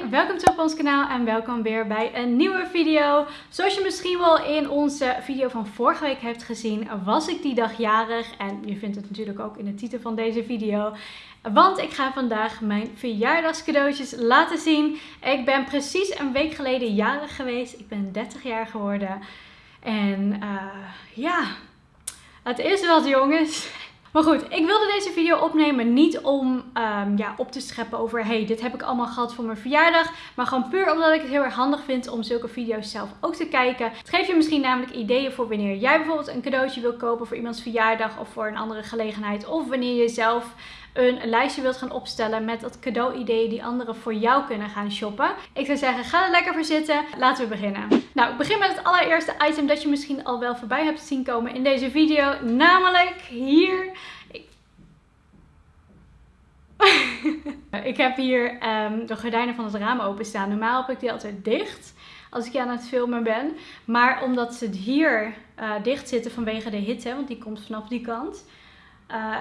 welkom terug op ons kanaal en welkom weer bij een nieuwe video. Zoals je misschien wel in onze video van vorige week hebt gezien, was ik die dag jarig. En je vindt het natuurlijk ook in de titel van deze video. Want ik ga vandaag mijn verjaardagscadeautjes laten zien. Ik ben precies een week geleden jarig geweest. Ik ben 30 jaar geworden. En uh, ja, het is wat jongens. Maar goed, ik wilde deze video opnemen niet om um, ja, op te scheppen over hey, dit heb ik allemaal gehad voor mijn verjaardag. Maar gewoon puur omdat ik het heel erg handig vind om zulke video's zelf ook te kijken. Het geeft je misschien namelijk ideeën voor wanneer jij bijvoorbeeld een cadeautje wil kopen voor iemands verjaardag of voor een andere gelegenheid. Of wanneer je zelf een lijstje wilt gaan opstellen met dat cadeau-ideeën die anderen voor jou kunnen gaan shoppen. Ik zou zeggen, ga er lekker voor zitten. Laten we beginnen. Nou, ik begin met het allereerste item dat je misschien al wel voorbij hebt zien komen in deze video. Namelijk hier. ik heb hier um, de gordijnen van het raam openstaan. Normaal heb ik die altijd dicht als ik aan het filmen ben. Maar omdat ze hier uh, dicht zitten vanwege de hitte, want die komt vanaf die kant,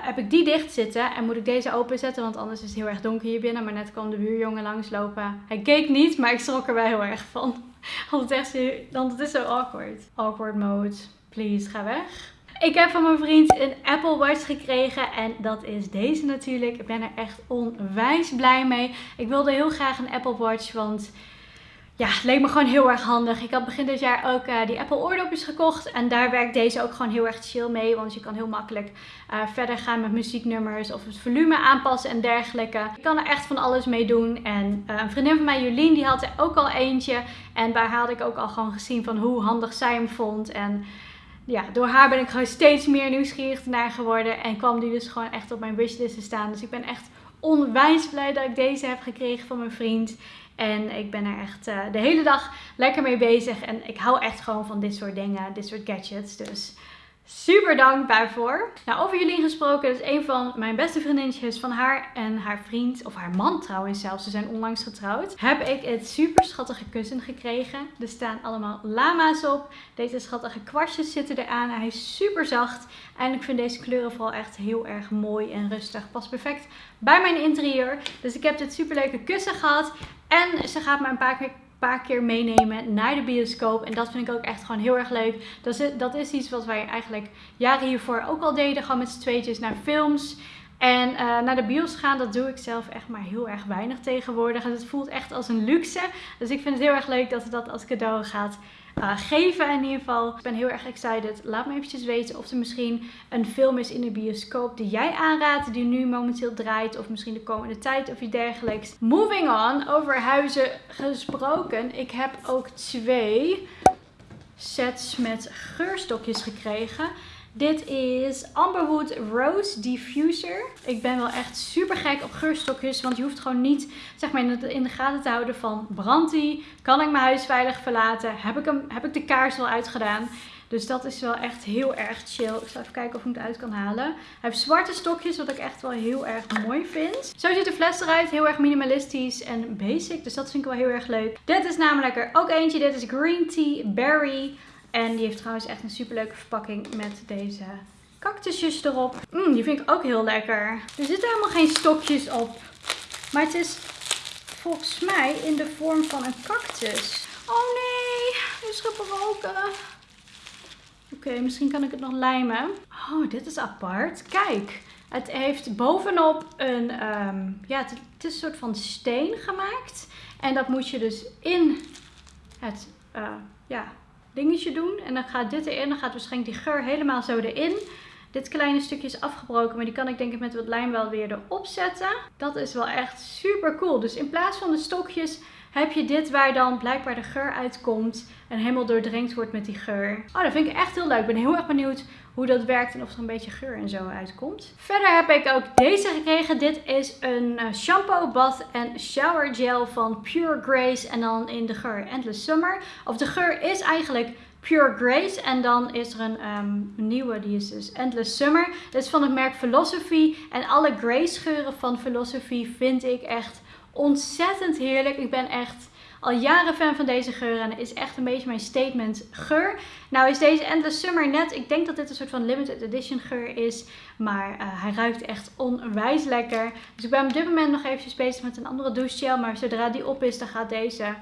heb ik die dicht zitten en moet ik deze openzetten, want anders is het heel erg donker hier binnen. Maar net kwam de buurjongen langslopen. Hij keek niet, maar ik schrok er wel heel erg van. Want het, echt, want het is zo awkward. Awkward mode. Please, ga weg. Ik heb van mijn vriend een Apple Watch gekregen en dat is deze natuurlijk. Ik ben er echt onwijs blij mee. Ik wilde heel graag een Apple Watch, want ja, het leek me gewoon heel erg handig. Ik had begin dit jaar ook uh, die Apple oordopjes gekocht. En daar werkt deze ook gewoon heel erg chill mee. Want je kan heel makkelijk uh, verder gaan met muzieknummers of het volume aanpassen en dergelijke. Je kan er echt van alles mee doen. En uh, een vriendin van mij, Jolien, die had er ook al eentje. En daar had ik ook al gewoon gezien van hoe handig zij hem vond. En ja, door haar ben ik gewoon steeds meer nieuwsgierig naar geworden. En kwam die dus gewoon echt op mijn wishlist te staan. Dus ik ben echt onwijs blij dat ik deze heb gekregen van mijn vriend. En ik ben er echt uh, de hele dag lekker mee bezig. En ik hou echt gewoon van dit soort dingen, dit soort gadgets. Dus super dankbaar voor. Nou, over jullie gesproken, dat is een van mijn beste vriendinnetjes van haar en haar vriend, of haar man trouwens zelfs, ze zijn onlangs getrouwd, heb ik het super schattige kussen gekregen. Er staan allemaal lama's op. Deze schattige kwastjes zitten eraan. Hij is super zacht. En ik vind deze kleuren vooral echt heel erg mooi en rustig. Past perfect bij mijn interieur. Dus ik heb dit super leuke kussen gehad. En ze gaat me een paar keer paar keer meenemen naar de bioscoop. En dat vind ik ook echt gewoon heel erg leuk. Dat is, dat is iets wat wij eigenlijk jaren hiervoor ook al deden. Gewoon met z'n tweetjes naar films. En uh, naar de bios gaan, dat doe ik zelf echt maar heel erg weinig tegenwoordig. En het voelt echt als een luxe. Dus ik vind het heel erg leuk dat dat als cadeau gaat uh, geven in ieder geval. Ik ben heel erg excited. Laat me eventjes weten of er misschien een film is in de bioscoop die jij aanraadt. Die nu momenteel draait. Of misschien de komende tijd of iets dergelijks. Moving on. Over huizen gesproken. Ik heb ook twee sets met geurstokjes gekregen. Dit is Amberwood Rose Diffuser. Ik ben wel echt super gek op geurstokjes. Want je hoeft gewoon niet zeg maar, in de gaten te houden van brandt die? Kan ik mijn huis veilig verlaten? Heb ik, hem, heb ik de kaars wel uitgedaan? Dus dat is wel echt heel erg chill. Ik zal even kijken of ik het uit kan halen. Hij heeft zwarte stokjes, wat ik echt wel heel erg mooi vind. Zo ziet de fles eruit. Heel erg minimalistisch en basic. Dus dat vind ik wel heel erg leuk. Dit is namelijk er ook eentje. Dit is Green Tea Berry. En die heeft trouwens echt een superleuke verpakking met deze cactusjes erop. Mm, die vind ik ook heel lekker. Er zitten helemaal geen stokjes op. Maar het is volgens mij in de vorm van een cactus. Oh nee, is gebroken. Oké, misschien kan ik het nog lijmen. Oh, dit is apart. Kijk, het heeft bovenop een, um, ja, het, is een soort van steen gemaakt. En dat moet je dus in het, uh, ja, dingetje doen. En dan gaat dit erin. Dan gaat waarschijnlijk die geur helemaal zo erin. Dit kleine stukje is afgebroken, maar die kan ik denk ik met wat lijm wel weer erop zetten. Dat is wel echt super cool. Dus in plaats van de stokjes heb je dit waar dan blijkbaar de geur uitkomt en helemaal doordrenkt wordt met die geur. Oh, dat vind ik echt heel leuk. Ik ben heel erg benieuwd hoe dat werkt en of er een beetje geur en zo uitkomt. Verder heb ik ook deze gekregen. Dit is een eh, shampoo, bath en shower gel van Pure Grace en dan in de geur Endless Summer. Of de geur is eigenlijk Pure Grace. En dan is er een um, nieuwe, die is dus Endless Summer. Dit is van het merk Philosophy. En alle Grace geuren van Philosophy vind ik echt ontzettend heerlijk. Ik ben echt al jaren fan van deze geur en is echt een beetje mijn statement geur. Nou is deze Endless Summer net, ik denk dat dit een soort van limited edition geur is, maar uh, hij ruikt echt onwijs lekker. Dus ik ben op dit moment nog eventjes bezig met een andere douche gel, maar zodra die op is dan gaat deze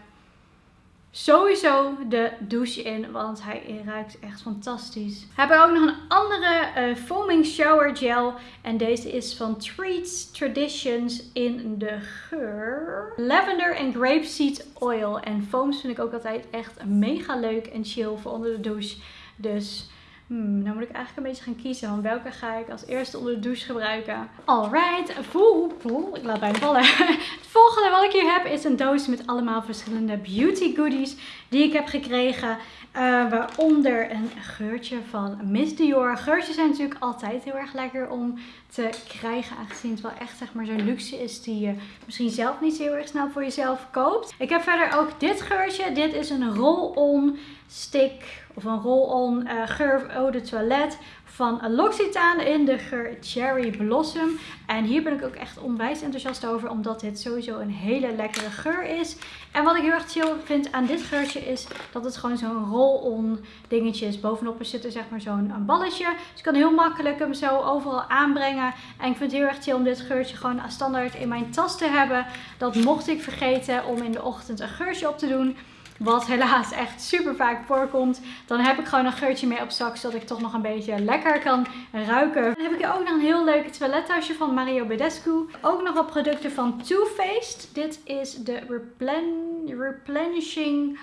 sowieso de douche in, want hij ruikt echt fantastisch. We hebben ook nog een andere uh, foaming shower gel en deze is van Treats Traditions in de geur Lavender en Grapeseed Oil. En foams vind ik ook altijd echt mega leuk en chill voor onder de douche. Dus Hmm, dan moet ik eigenlijk een beetje gaan kiezen. Want welke ga ik als eerste onder de douche gebruiken? Alright, voel, voel, ik laat bijna vallen. Het volgende wat ik hier heb is een doos met allemaal verschillende beauty goodies die ik heb gekregen. Uh, waaronder een geurtje van Miss Dior. Geurtjes zijn natuurlijk altijd heel erg lekker om te krijgen. Aangezien het wel echt zeg maar zo'n luxe is die je misschien zelf niet heel erg snel voor jezelf koopt. Ik heb verder ook dit geurtje. Dit is een roll-on stick of een roll-on uh, geur eau de toilet van L'Occitane in de geur Cherry Blossom. En hier ben ik ook echt onwijs enthousiast over, omdat dit sowieso een hele lekkere geur is. En wat ik heel erg chill vind aan dit geurtje is dat het gewoon zo'n roll-on dingetje is. Bovenop zit er zeg maar zo'n balletje. Dus ik kan heel makkelijk hem zo overal aanbrengen. En ik vind het heel erg chill om dit geurtje gewoon standaard in mijn tas te hebben. Dat mocht ik vergeten om in de ochtend een geurtje op te doen wat helaas echt super vaak voorkomt, dan heb ik gewoon een geurtje mee op zak, zodat ik toch nog een beetje lekker kan ruiken. Dan heb ik hier ook nog een heel leuk toilettasje van Mario Badescu. Ook nog wat producten van Too Faced. Dit is de Replen Replenishing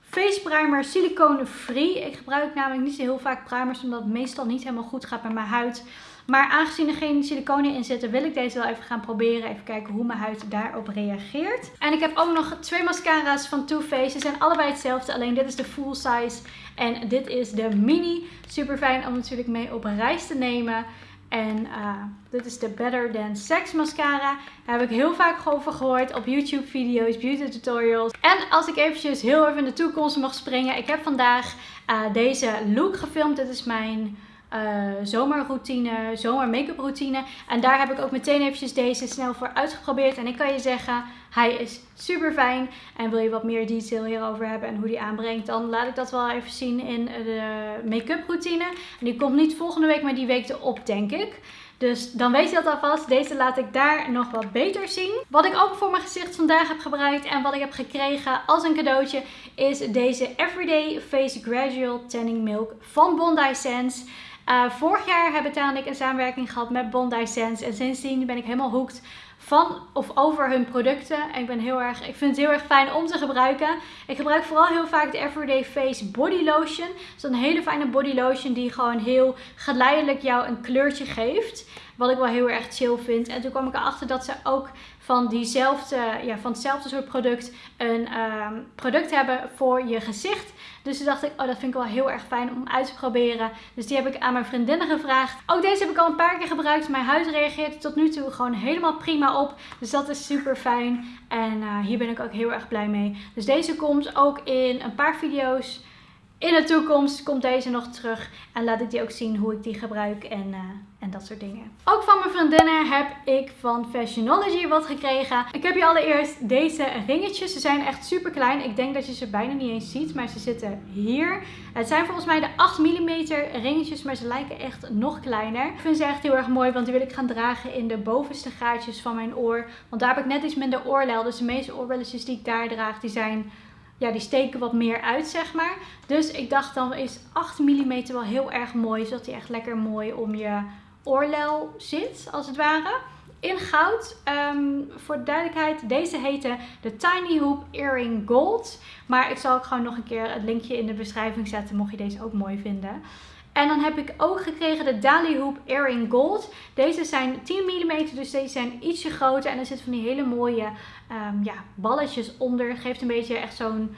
Face Primer Silicone Free. Ik gebruik namelijk niet zo heel vaak primers, omdat het meestal niet helemaal goed gaat met mijn huid. Maar aangezien er geen siliconen in zitten, wil ik deze wel even gaan proberen. Even kijken hoe mijn huid daarop reageert. En ik heb ook nog twee mascara's van Too Faced. Ze zijn allebei hetzelfde, alleen dit is de full size. En dit is de mini. Super fijn om natuurlijk mee op reis te nemen. En uh, dit is de Better Than Sex mascara. Daar heb ik heel vaak over gehoord op YouTube video's, beauty tutorials. En als ik eventjes heel even in de toekomst mag springen. Ik heb vandaag uh, deze look gefilmd. Dit is mijn uh, zomerroutine, zomer make-up routine. En daar heb ik ook meteen eventjes deze snel voor uitgeprobeerd. En ik kan je zeggen, hij is super fijn. En wil je wat meer detail hierover hebben en hoe die aanbrengt, dan laat ik dat wel even zien in de make-up routine. En die komt niet volgende week, maar die week erop, denk ik. Dus dan weet je dat alvast. Deze laat ik daar nog wat beter zien. Wat ik ook voor mijn gezicht vandaag heb gebruikt en wat ik heb gekregen als een cadeautje is deze Everyday Face Gradual Tanning Milk van Bondi Sense. Uh, vorig jaar hebben en ik een samenwerking gehad met Bondi Sense. En sindsdien ben ik helemaal hooked van of over hun producten. En ik, ben heel erg, ik vind het heel erg fijn om te gebruiken. Ik gebruik vooral heel vaak de Everyday Face Body Lotion. Dat is een hele fijne body lotion die gewoon heel geleidelijk jou een kleurtje geeft. Wat ik wel heel erg chill vind. En toen kwam ik erachter dat ze ook van, diezelfde, ja, van hetzelfde soort product een ehm, product hebben voor je gezicht. Dus toen dacht ik, oh dat vind ik wel heel erg fijn om uit te proberen. Dus die heb ik aan mijn vriendinnen gevraagd. Ook deze heb ik al een paar keer gebruikt. Mijn huid reageert tot nu toe gewoon helemaal prima op. Dus dat is super fijn. En uh, hier ben ik ook heel erg blij mee. Dus deze komt ook in een paar video's in de toekomst komt deze nog terug. En laat ik die ook zien hoe ik die gebruik en, uh, en dat soort dingen. Ook van mijn vriendinnen heb ik van Fashionology wat gekregen. Ik heb hier allereerst deze ringetjes. Ze zijn echt super klein. Ik denk dat je ze bijna niet eens ziet. Maar ze zitten hier. Het zijn volgens mij de 8 mm ringetjes. Maar ze lijken echt nog kleiner. Ik vind ze echt heel erg mooi. Want die wil ik gaan dragen in de bovenste gaatjes van mijn oor. Want daar heb ik net iets minder oorlel. Dus de meeste oorbelletjes die ik daar draag die zijn ja, die steken wat meer uit, zeg maar. Dus ik dacht dan is 8 mm wel heel erg mooi. Zodat die echt lekker mooi om je oorlel zit, als het ware. In goud. Um, voor de duidelijkheid, deze heette de Tiny Hoop Earring Gold. Maar ik zal ook gewoon nog een keer het linkje in de beschrijving zetten, mocht je deze ook mooi vinden. En dan heb ik ook gekregen de Dali Hoop Earring Gold. Deze zijn 10 mm, dus deze zijn ietsje groter. En er zitten van die hele mooie um, ja, balletjes onder. Geeft een beetje echt zo'n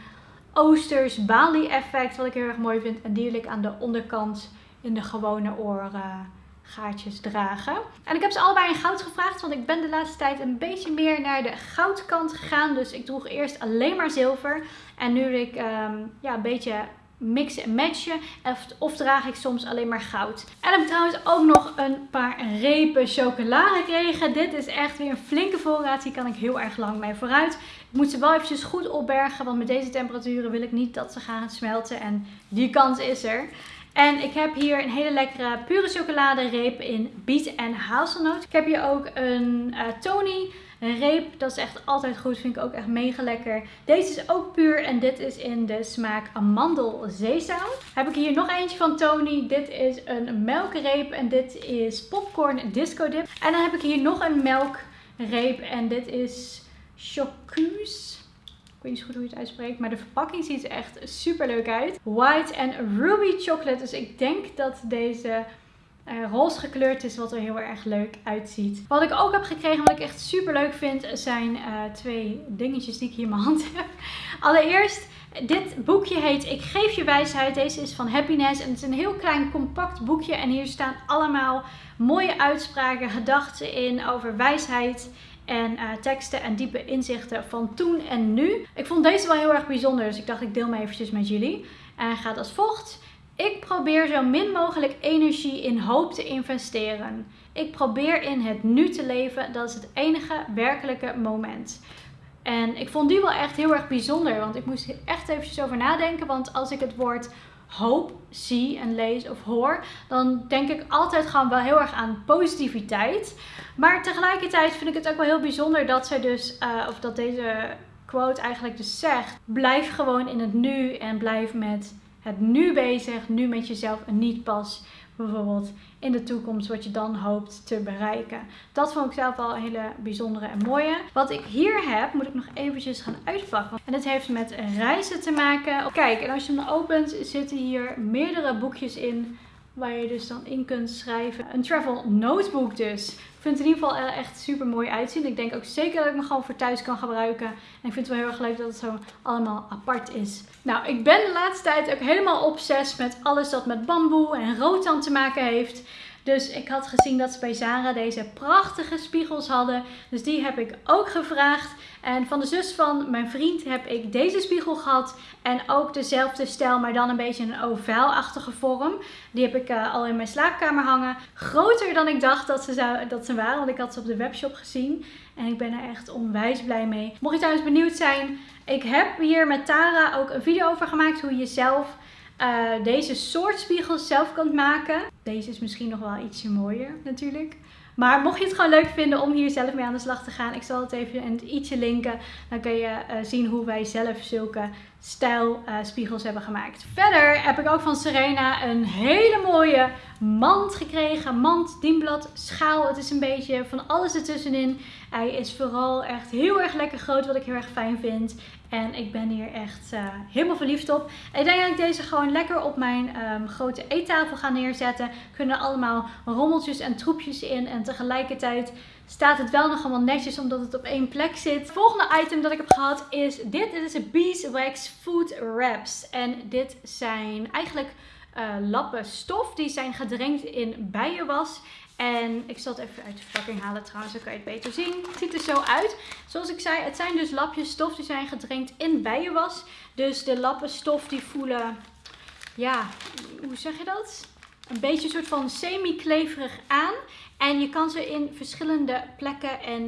Oosters Bali effect, wat ik heel erg mooi vind. En die wil ik aan de onderkant in de gewone oorgaatjes dragen. En ik heb ze allebei in goud gevraagd, want ik ben de laatste tijd een beetje meer naar de goudkant gegaan. Dus ik droeg eerst alleen maar zilver. En nu wil ik um, ja, een beetje mixen en matchen. Of, of, draag ik soms alleen maar goud. En heb ik trouwens ook nog een paar repen chocola gekregen. Dit is echt weer een flinke voorraad. Hier kan ik heel erg lang mee vooruit. Ik moet ze wel eventjes goed opbergen. Want met deze temperaturen wil ik niet dat ze gaan smelten. En die kans is er. En ik heb hier een hele lekkere pure chocoladereep in biet en hazelnoot. Ik heb hier ook een uh, Tony reep. Dat is echt altijd goed. Vind ik ook echt mega lekker. Deze is ook puur en dit is in de smaak amandel zeezout. Heb ik hier nog eentje van Tony. Dit is een melkreep en dit is popcorn disco dip. En dan heb ik hier nog een melkreep en dit is Chocus weet niet goed hoe je het uitspreekt. Maar de verpakking ziet er echt super leuk uit. White en ruby chocolate. Dus ik denk dat deze uh, roze gekleurd is, wat er heel erg leuk uitziet. Wat ik ook heb gekregen, wat ik echt super leuk vind, zijn uh, twee dingetjes die ik hier in mijn hand heb. Allereerst, dit boekje heet Ik geef je wijsheid. Deze is van Happiness en het is een heel klein compact boekje. En hier staan allemaal mooie uitspraken, gedachten in over wijsheid en uh, teksten en diepe inzichten van toen en nu. Ik vond deze wel heel erg bijzonder, dus ik dacht ik deel me eventjes met jullie. En gaat als volgt. Ik probeer zo min mogelijk energie in hoop te investeren. Ik probeer in het nu te leven. Dat is het enige werkelijke moment. En ik vond die wel echt heel erg bijzonder. Want ik moest echt eventjes over nadenken. Want als ik het woord hoop zie en lees of hoor, dan denk ik altijd gewoon wel heel erg aan positiviteit. Maar tegelijkertijd vind ik het ook wel heel bijzonder dat zij dus, uh, of dat deze quote eigenlijk dus zegt, blijf gewoon in het nu en blijf met het nu bezig, nu met jezelf en niet pas bijvoorbeeld in de toekomst wat je dan hoopt te bereiken. Dat vond ik zelf wel een hele bijzondere en mooie. Wat ik hier heb, moet ik nog eventjes gaan uitpakken. En het heeft met reizen te maken. Kijk, en als je hem opent, zitten hier meerdere boekjes in waar je dus dan in kunt schrijven. Een travel notebook dus. Ik vind het in ieder geval echt super mooi uitzien. Ik denk ook zeker dat ik me gewoon voor thuis kan gebruiken. En ik vind het wel heel erg leuk dat het zo allemaal apart is. Nou, ik ben de laatste tijd ook helemaal obsessief met alles dat met bamboe en rotan te maken heeft. Dus ik had gezien dat ze bij Zara deze prachtige spiegels hadden. Dus die heb ik ook gevraagd. En van de zus van mijn vriend heb ik deze spiegel gehad. En ook dezelfde stijl, maar dan een beetje een ovaalachtige vorm. Die heb ik uh, al in mijn slaapkamer hangen. Groter dan ik dacht dat ze, zou, dat ze waren, want ik had ze op de webshop gezien. En ik ben er echt onwijs blij mee. Mocht je trouwens benieuwd zijn, ik heb hier met Tara ook een video over gemaakt hoe je zelf uh, deze soort spiegels zelf kunt maken. Deze is misschien nog wel ietsje mooier natuurlijk. Maar mocht je het gewoon leuk vinden om hier zelf mee aan de slag te gaan, ik zal het even in ietsje linken. Dan kun je uh, zien hoe wij zelf zulke stijl uh, spiegels hebben gemaakt. Verder heb ik ook van Serena een hele mooie mand gekregen. Mand, dienblad, schaal. Het is een beetje van alles ertussenin. Hij is vooral echt heel erg lekker groot, wat ik heel erg fijn vind. En ik ben hier echt uh, helemaal verliefd op. ik denk dat ik deze gewoon lekker op mijn um, grote eettafel ga neerzetten. Kunnen allemaal rommeltjes en troepjes in. En tegelijkertijd staat het wel nog allemaal netjes omdat het op één plek zit. Het volgende item dat ik heb gehad is dit. Dit is een Beeswax Food Wraps. En dit zijn eigenlijk uh, lappen stof. Die zijn gedrenkt in bijenwas. En ik zal het even uit de verpakking halen trouwens, dan kan je het beter zien. Het ziet er zo uit. Zoals ik zei, het zijn dus lapjes stof die zijn gedrenkt in bijenwas. Dus de lappen stof die voelen, ja, hoe zeg je dat? Een beetje een soort van semi-kleverig aan. En je kan ze in verschillende plekken en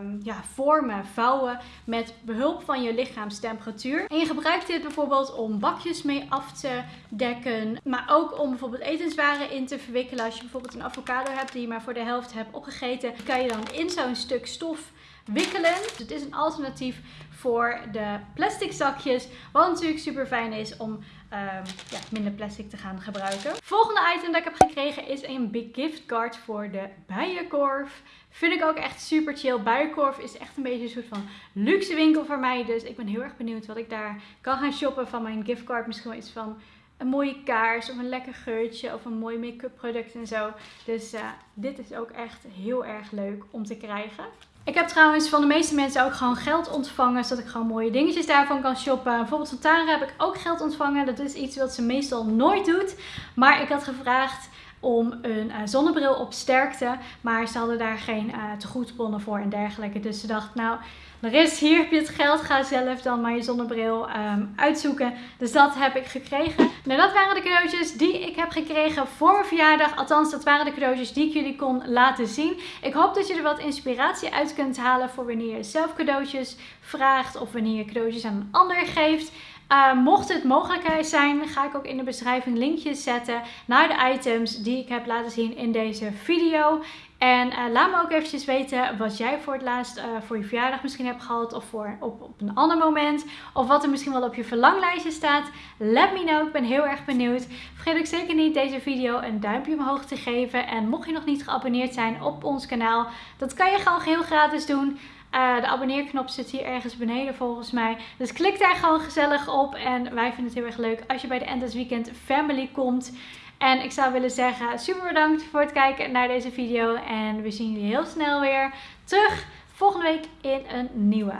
um, ja, vormen vouwen met behulp van je lichaamstemperatuur. En je gebruikt dit bijvoorbeeld om bakjes mee af te dekken. Maar ook om bijvoorbeeld etenswaren in te verwikkelen. Als je bijvoorbeeld een avocado hebt die je maar voor de helft hebt opgegeten. Kan je dan in zo'n stuk stof wikkelen. Dus het is een alternatief voor de plastic zakjes. Wat natuurlijk super fijn is om um, ja, minder plastic te gaan gebruiken. Volgende item dat ik heb gekregen is een big gift card voor de Bijenkorf. Vind ik ook echt super chill. Bijenkorf is echt een beetje een soort van luxe winkel voor mij. Dus ik ben heel erg benieuwd wat ik daar kan gaan shoppen van mijn giftcard. Misschien wel iets van een mooie kaars of een lekker geurtje of een mooi make-up product en zo. Dus uh, dit is ook echt heel erg leuk om te krijgen. Ik heb trouwens van de meeste mensen ook gewoon geld ontvangen, zodat ik gewoon mooie dingetjes daarvan kan shoppen. Bijvoorbeeld van Tara heb ik ook geld ontvangen. Dat is iets wat ze meestal nooit doet. Maar ik had gevraagd om een zonnebril op sterkte. Maar ze hadden daar geen tegoedbonnen voor en dergelijke. Dus ze dacht, nou, er is hier heb je het geld. Ga zelf dan maar je zonnebril ehm, uitzoeken. Dus dat heb ik gekregen. Nou, dat waren de cadeautjes die ik heb gekregen voor mijn verjaardag. Althans, dat waren de cadeautjes die ik jullie kon laten zien. Ik hoop dat je er wat inspiratie uit kunt halen voor wanneer je zelf cadeautjes vraagt. Of wanneer je cadeautjes aan een ander geeft. Uh, mocht het mogelijk zijn, ga ik ook in de beschrijving linkjes zetten naar de items die ik heb laten zien in deze video. En uh, laat me ook eventjes weten wat jij voor het laatst uh, voor je verjaardag misschien hebt gehad. Of voor, op, op een ander moment. Of wat er misschien wel op je verlanglijstje staat. Let me know, ik ben heel erg benieuwd. Vergeet ook zeker niet deze video een duimpje omhoog te geven. En mocht je nog niet geabonneerd zijn op ons kanaal. Dat kan je gewoon heel gratis doen. Uh, de abonneerknop zit hier ergens beneden volgens mij. Dus klik daar gewoon gezellig op. En wij vinden het heel erg leuk als je bij de End Weekend Family komt. En ik zou willen zeggen, super bedankt voor het kijken naar deze video. En we zien jullie heel snel weer terug volgende week in een nieuwe.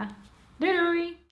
Doei doei!